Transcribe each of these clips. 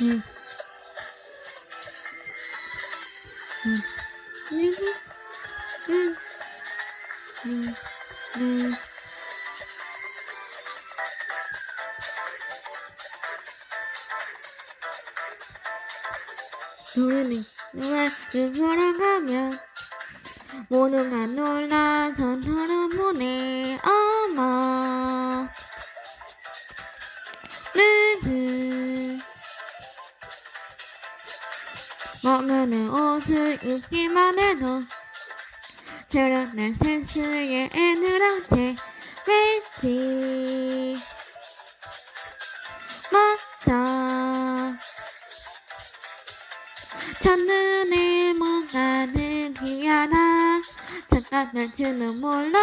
응. 응. 응. 응. 응. 응. 노래는 누가 돌아가면 모두가 먹는 옷을 입기만 해도 저런날 센스에 애늘어제 왜지? 맞아. 첫눈에 뭔가 느끼하다 잠깐 날 줄은 몰라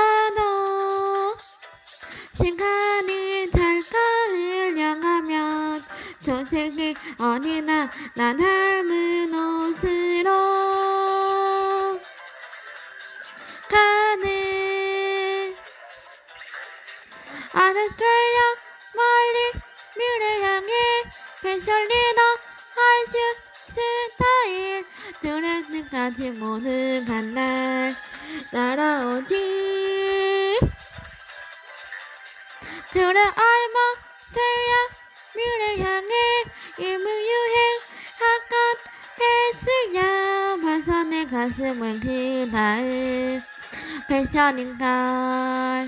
흘려가면 조색이 어디나 나 닮은 옷으로 가는 아스트레일리아 멀리 미래 향해 패션 리더 할수 스타일. 드레스까지 모두 간날 날아오지. 그래 알마 일무유행 한껏 패스야. 벌써 내 가슴은 그 다음 패션인걸